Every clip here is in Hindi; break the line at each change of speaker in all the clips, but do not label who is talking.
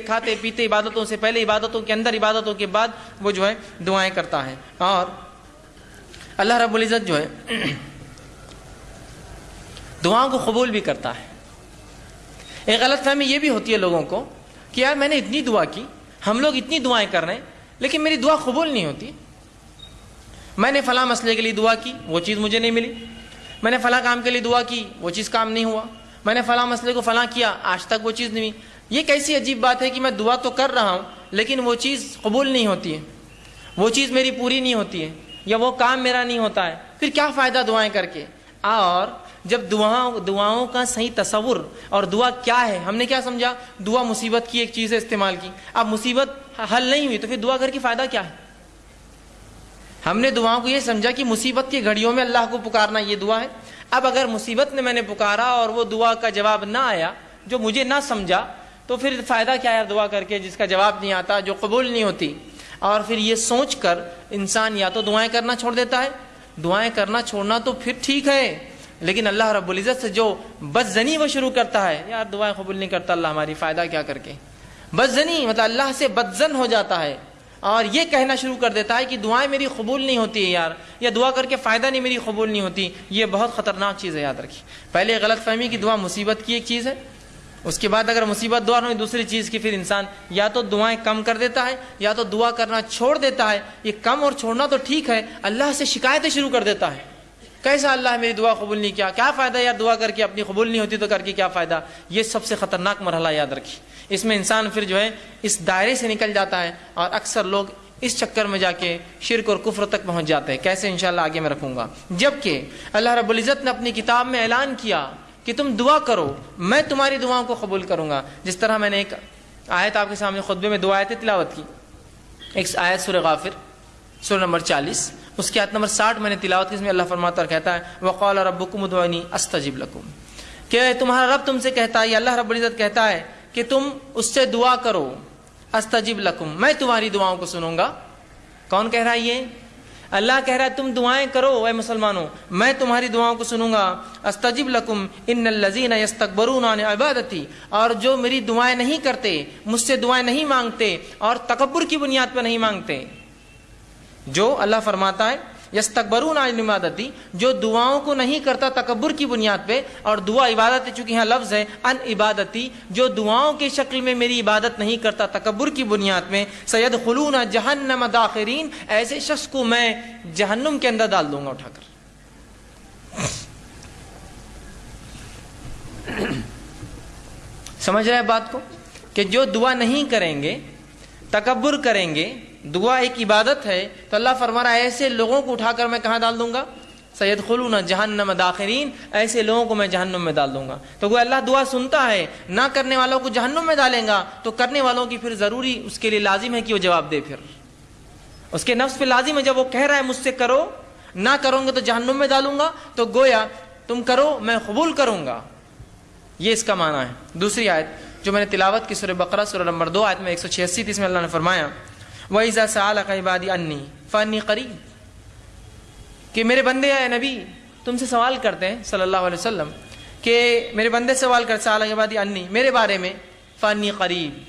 खाते पीते इबादतों से पहले, इबादतों के अंदर, इबादतों के बाद वो जो है दुआएँ करता है। और अल्लाह रब्बुल इज़्ज़त जो है, दुआओं को कबूल भी करता है। एक गलत फहमी ये भी होती है लोगों को कि यार मैंने इतनी दुआ की, हम लोग इतनी दुआएँ कर रहे हैं, लेकिन मेरी दुआ कबूल नहीं होती। मैंने फला मसले के लिए दुआ की, वो चीज़ मुझे नहीं मिली। मैंने फला काम के लिए दुआ की, वो चीज़ काम नहीं हुआ। मैंने फला मसले को फला किया, आज तक वो चीज़ नहीं हुई। ये कैसी अजीब बात है कि मैं दुआ तो कर रहा हूँ, लेकिन वो चीज़ कबूल नहीं होती है। वो चीज़ मेरी पूरी नहीं होती है, या वो काम मेरा नहीं होता है। फिर क्या फ़ायदा दुआएँ करके? और जब दुआओं दुआओं का सही तस्वुर और दुआ क्या है? हमने क्या समझा? दुआ मुसीबत की एक चीज़ है इस्तेमाल की। अब मुसीबत हल नहीं हुई तो फिर दुआ करके फ़ायदा क्या है? हमने दुआओं को ये समझा कि मुसीबत की घड़ियों में अल्लाह को पुकारना ये दुआ है। अब अगर मुसीबत ने मैंने पुकारा और वो दुआ का जवाब ना आया, जो मुझे ना समझा तो फिर फ़ायदा क्या है दुआ करके, जिसका जवाब नहीं आता, जो कबूल नहीं होती? और फिर ये सोच कर इंसान या तो दुआएँ करना छोड़ देता है। दुआएँ करना छोड़ना तो फिर ठीक है, लेकिन अल्लाह रब्बुल इज़्ज़त से जो बदजनी वो शुरू करता है, यार दुआएँ कबूल नहीं करता अल्लाह हमारी, फ़ायदा क्या करके? बदजनी मतलब अल्लाह से बदजन हो जाता है, और ये कहना शुरू कर देता है कि दुआएँ मेरी कबूल नहीं होती है यार, या दुआ करके फ़ायदा नहीं, मेरी कबूल नहीं होती। ये बहुत ख़तरनाक चीज़ है, याद रखिए। पहले गलत फहमी की दुआ मुसीबत की एक चीज़ है उसके बाद अगर मुसीबत दुआ हुई दूसरी चीज़ की, फिर इंसान या तो दुआएँ कम कर देता है, या तो दुआ करना छोड़ देता है। ये कम और छोड़ना तो ठीक है, अल्लाह से शिकायतें शुरू कर देता है। कैसा अल्लाह मेरी दुआ कबूल नहीं किया? क्या फ़ायदा यार दुआ करके अपनी कबूल नहीं होती तो करके क्या फ़ायदा? ये सबसे ख़तरनाक मरहला याद रखी इसमें इंसान फिर जो है, इस दायरे से निकल जाता है और अक्सर लोग इस चक्कर में जाके शिरक और कुफर तक पहुँच जाते हैं। कैसे इंशाल्लाह आगे मैं रखूँगा? जबकि अल्लाह रब्बुल इज़्ज़त ने अपनी किताब में ऐलान किया कि तुम दुआ करो, मैं तुम्हारी दुआओं को कबूल करूँगा। जिस तरह मैंने एक आयत आपके सामने खुतबे में दो आयतें तिलावत की। एक आयत सुर गाफिर सुर नंबर चालीस, उसकी आयत नंबर साठ मैंने तिलावत की अल्लाह फरमाता और कहता है, वक़ौल रब्बुकुम उदवानी अस्तजिब लकुम। कि तुम्हारा रब तुमसे कहता है अल्लाह रब्बुल इज़्ज़त कहता है कि तुम उससे दुआ करो, अस्तजिब लकुम। मैं तुम्हारी दुआओं को सुनूँगा। कौन कह रहा है ये? अल्लाह कह रहा है, तुम दुआएँ करो ए मुसलमानों। मैं तुम्हारी दुआओं को सुनूँगा। अस्तजिब लकुम इन लजीन यस्तकबरून इबादती। और जो मेरी दुआएँ नहीं करते, मुझसे दुआएँ नहीं मांगते, और तकबर की बुनियाद पर नहीं मांगते। जो अल्लाह फरमाता है यस्तकबरून आज इबादती जो दुआओं को नहीं करता तकबर की बुनियाद पे, और दुआ इबादत चूँकि यहाँ लफ्ज है, अन इबादती, जो दुआओं की शक्ल में मेरी इबादत नहीं करता तकबर की बुनियाद में सैयद खलून जहन्नम दाखिरीन, ऐसे शख्स को मैं जहन्नुम के अंदर डाल दूँगा उठाकर। समझ रहे बात को? कि जो दुआ नहीं करेंगे तकबर करेंगे दुआ एक इबादत है तो अल्लाह फरमा रहा है ऐसे लोगों को उठाकर मैं कहाँ डाल दूँगा? सैयद खुलून जहन्नम दाखिरीन, ऐसे लोगों को मैं जहन्नुम में डाल दूँगा। तो वो अल्लाह दुआ सुनता है, ना करने वालों को जहन्नम में डालेगा तो करने वालों की फिर ज़रूरी उसके लिए लाजिम है कि वो जवाब दे फिर। उसके नफ्स पे लाजिम है, जब वो कह रहा है मुझसे करो, ना करोगे तो जहन्नुम में डालूँगा तो गोया, तुम करो, मैं कबूल करूँगा। ये इसका माना है। दूसरी आयत, जो मैंने तिलावत की सुर बकरा सुर नंबर दो आयत में एक सौ छियासी इसमें अल्लाह ने फरमाया वईज़ा साल इबादी अन्नी फ़नी करीब। कि मेरे बंदे आए नबी, तुमसे सवाल करते हैं, सल्लल्लाहु अलैहि वसल्लम, कि मेरे बंदे सवाल कर साल इबादी अन्नी, मेरे बारे में फ़नी करीब।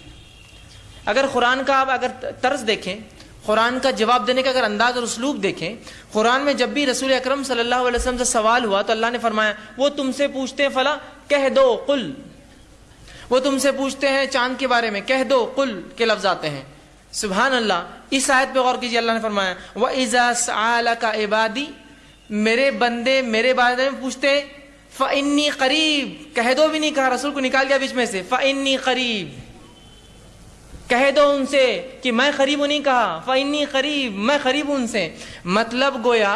अगर कुरान का आप अगर तर्ज देखें, कुरान का जवाब देने का अगर अंदाज और उसलूब देखें, कुरान में जब भी रसूल अकरम सल्लल्लाहु अलैहि वसल्लम से सवाल हुआ तो अल्लाह ने फरमाया, वो तुमसे पूछते हैं, फला, कह दो, कुल। वो तुमसे पूछते हैं, चाँद के बारे में, कह दो, कुल, के लफ्ज आते हैं। सुबहान अल्लाह इस आयत पे गौर कीजिए, अल्लाह ने फरमाया, व आला का इबादी मेरे बंदे मेरे बारे में पूछते फ़न्नी करीब कह दो भी नहीं, कहा रसूल को निकाल दिया बीच में से फ़न्नी करीब कह दो उनसे कि मैं करीब नहीं, कहा फ़न्नी करीब, मैं करीब उनसे मतलब गोया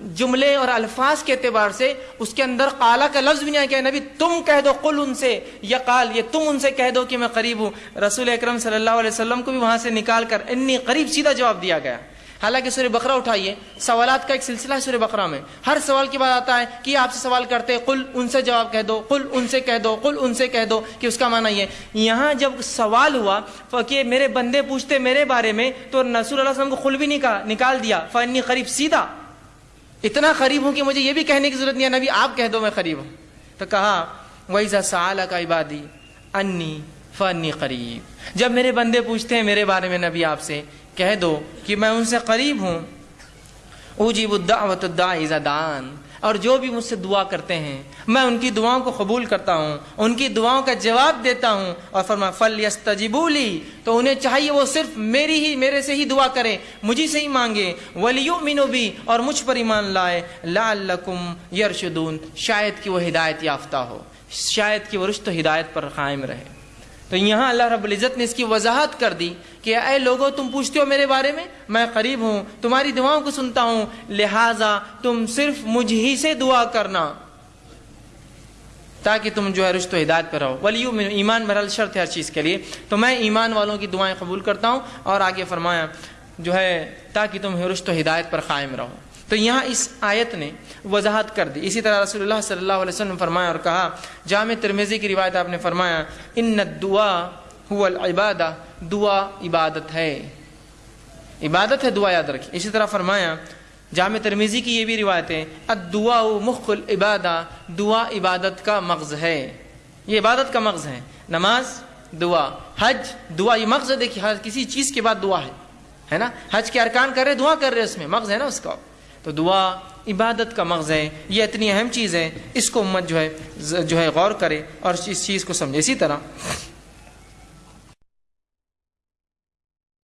जुमले और अल्फाज के अतबार से उसके अंदर काला का लफ्ज भी नहीं आया नबी, तुम कह दो, कुल उनसे, या काल, ये तुम उनसे कह दो कि मैं करीब हूँ। रसूल अक्रम वसल्लम को भी वहाँ से निकाल कर इन्नी करीब सीधा जवाब दिया गया। हालाँकि सूर्य बकरा उठाइए, सवालात का एक सिलसिला है सूर्य बकरा में। हर सवाल के बाद आता है कि आपसे सवाल करते हैं, कुल उनसे जवाब कह दो, कुल उनसे कह दो, कुल उनसे कह दो, कि उसका माना ये। यहाँ जब सवाल हुआ कि मेरे बंदे पूछते मेरे बारे में तो नसूल को खुल भी नहीं कहा, निकाल दिया फन्नी करीब सीधा इतना करीब हूँ कि मुझे ये भी कहने की ज़रूरत नहीं है नबी आप कह दो मैं करीब हूँ। तो कहा वही साल का इबादी, अन्नी फ़नी करीब। जब मेरे बंदे पूछते हैं मेरे बारे में नबी आपसे, कह दो कि मैं उनसे करीब हूँ। उजीबुद्दावतुद्दा इज़ादान और जो भी मुझसे दुआ करते हैं, मैं उनकी दुआओं को कबूल करता हूँ, उनकी दुआओं का जवाब देता हूँ और फरमा फल यस्तजीबूली तो उन्हें चाहिए वो सिर्फ़ मेरी ही, मेरे से ही दुआ करें, मुझी से ही मांगे वलियो मिनो भी और मुझ पर ईमान लाए लाकुम यरशुदून शायद कि वो हिदायत याफ्ता हो, शायद कि वो रुश्त हिदायत पर कायम रहे। तो यहाँ अल्लाह रब्बुल इज़्ज़त ने इसकी वजाहत कर दी कि अय लोगों, तुम पूछते हो मेरे बारे में? मैं करीब हूँ, तुम्हारी दुआओं को सुनता हूँ। लिहाजा तुम सिर्फ़ मुझ ही से दुआ करना, ताकि तुम जो है रुश्त हिदायत पर रहो। वलियू में ईमान बरल शर्त है हर चीज़ के लिए। तो मैं ईमान वालों की दुआएँ कबूल करता हूँ और आगे फरमाया, जो है, ताकि तुम रुश्त हिदायत पर कायम रहो। तो यहाँ इस आयत ने वजाहत कर दी। इसी तरह रसूलुल्लाह सल्लल्लाहु अलैहि वसल्लम फरमाया और कहा, जाम तिरमेज़ी की रिवायत आपने फरमाया इन दुआ इबादा, दुआ इबादत है। इबादत है, दुआ याद रखिए। इसी तरह फरमाया, जाम तरमीज़ी की ये भी रिवायत है अदुआ मुखल इबादा, दुआ इबादत का मगज़ है। ये इबादत का मगज़ है। नमाज़, दुआ। हज, दुआ, ये मगज़ देखिए, हर किसी चीज़ के बाद दुआ है। है ना? हज के अरकान कर रहे, दुआ कर रहे, उसमें मगज़ है ना उसका। तो दुआ इबादत का मगज़ है। ये इतनी अहम चीज़ है। इसको उम्मत जो है जो है गौर करे और इस चीज़ को समझे। इसी तरह